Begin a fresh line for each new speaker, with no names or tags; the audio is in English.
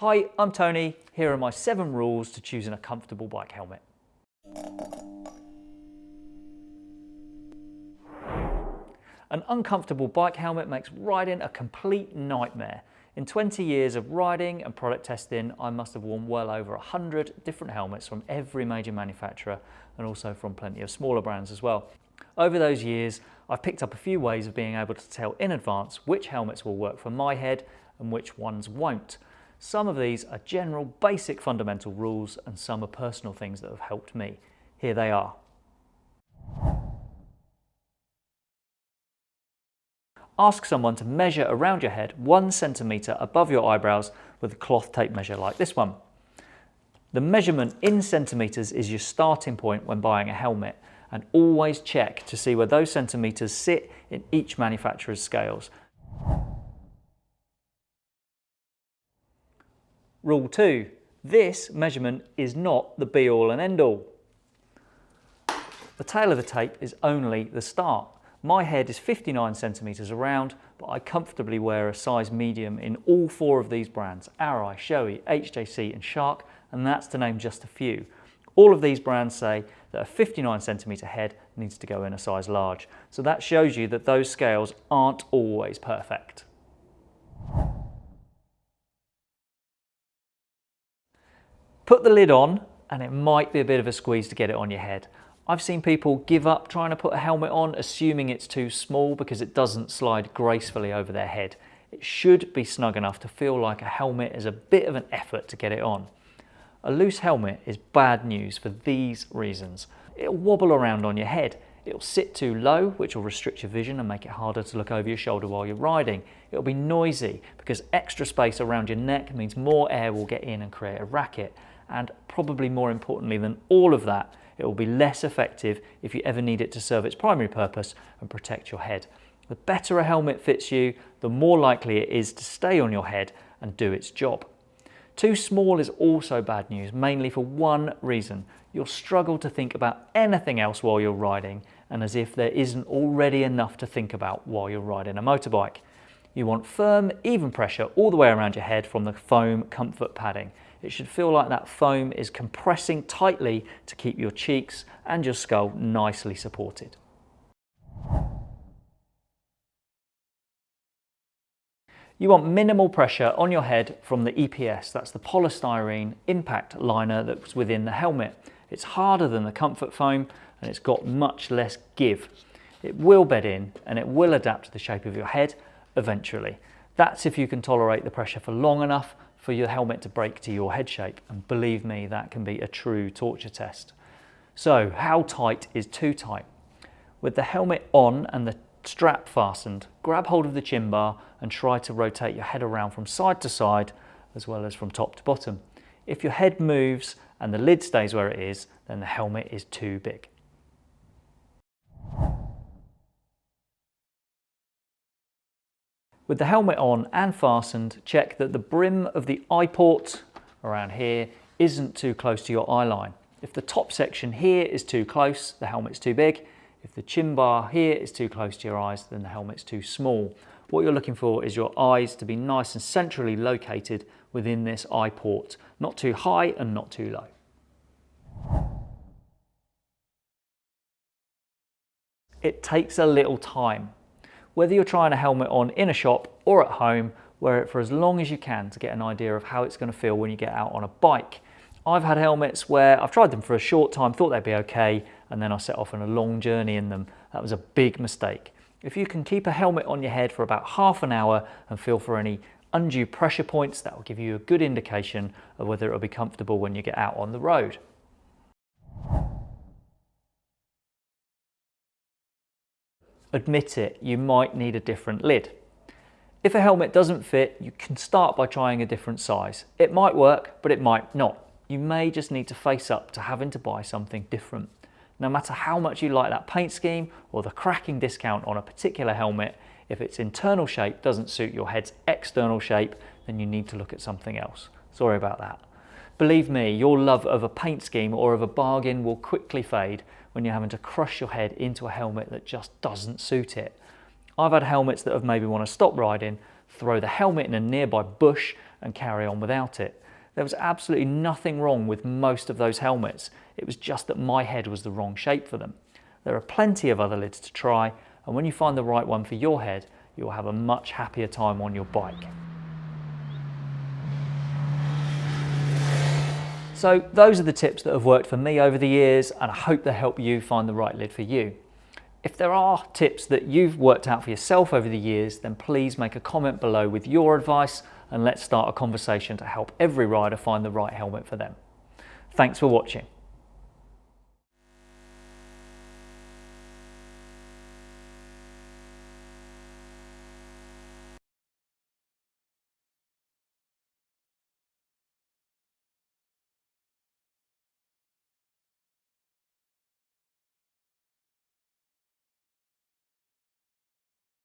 Hi, I'm Tony. Here are my seven rules to choosing a comfortable bike helmet. An uncomfortable bike helmet makes riding a complete nightmare. In 20 years of riding and product testing, I must have worn well over 100 different helmets from every major manufacturer and also from plenty of smaller brands as well. Over those years, I've picked up a few ways of being able to tell in advance which helmets will work for my head and which ones won't. Some of these are general basic fundamental rules and some are personal things that have helped me. Here they are. Ask someone to measure around your head one centimetre above your eyebrows with a cloth tape measure like this one. The measurement in centimetres is your starting point when buying a helmet and always check to see where those centimetres sit in each manufacturer's scales. Rule 2. This measurement is not the be all and end all. The tale of the tape is only the start. My head is 59 centimetres around, but I comfortably wear a size medium in all four of these brands, Arai, Shoei, HJC and Shark, and that's to name just a few. All of these brands say that a 59 centimetre head needs to go in a size large. So that shows you that those scales aren't always perfect. Put the lid on and it might be a bit of a squeeze to get it on your head. I've seen people give up trying to put a helmet on, assuming it's too small because it doesn't slide gracefully over their head. It should be snug enough to feel like a helmet is a bit of an effort to get it on. A loose helmet is bad news for these reasons. It'll wobble around on your head. It'll sit too low, which will restrict your vision and make it harder to look over your shoulder while you're riding. It'll be noisy because extra space around your neck means more air will get in and create a racket. And probably more importantly than all of that, it will be less effective if you ever need it to serve its primary purpose and protect your head. The better a helmet fits you, the more likely it is to stay on your head and do its job. Too small is also bad news, mainly for one reason. You'll struggle to think about anything else while you're riding and as if there isn't already enough to think about while you're riding a motorbike. You want firm, even pressure all the way around your head from the foam comfort padding. It should feel like that foam is compressing tightly to keep your cheeks and your skull nicely supported. You want minimal pressure on your head from the EPS, that's the polystyrene impact liner that's within the helmet. It's harder than the comfort foam and it's got much less give. It will bed in and it will adapt to the shape of your head eventually. That's if you can tolerate the pressure for long enough for your helmet to break to your head shape. And believe me, that can be a true torture test. So how tight is too tight? With the helmet on and the strap fastened, grab hold of the chin bar and try to rotate your head around from side to side as well as from top to bottom. If your head moves and the lid stays where it is, then the helmet is too big. With the helmet on and fastened, check that the brim of the eye port around here isn't too close to your eye line. If the top section here is too close, the helmet's too big. If the chin bar here is too close to your eyes, then the helmet's too small. What you're looking for is your eyes to be nice and centrally located within this eye port, not too high and not too low. It takes a little time whether you're trying a helmet on in a shop or at home, wear it for as long as you can to get an idea of how it's going to feel when you get out on a bike. I've had helmets where I've tried them for a short time, thought they'd be okay, and then I set off on a long journey in them. That was a big mistake. If you can keep a helmet on your head for about half an hour and feel for any undue pressure points, that will give you a good indication of whether it will be comfortable when you get out on the road. Admit it, you might need a different lid. If a helmet doesn't fit, you can start by trying a different size. It might work, but it might not. You may just need to face up to having to buy something different. No matter how much you like that paint scheme or the cracking discount on a particular helmet, if its internal shape doesn't suit your head's external shape, then you need to look at something else. Sorry about that. Believe me, your love of a paint scheme or of a bargain will quickly fade when you're having to crush your head into a helmet that just doesn't suit it. I've had helmets that have made me want to stop riding throw the helmet in a nearby bush and carry on without it. There was absolutely nothing wrong with most of those helmets. It was just that my head was the wrong shape for them. There are plenty of other lids to try, and when you find the right one for your head, you'll have a much happier time on your bike. So those are the tips that have worked for me over the years and I hope they help you find the right lid for you. If there are tips that you've worked out for yourself over the years, then please make a comment below with your advice and let's start a conversation to help every rider find the right helmet for them. Thanks for watching.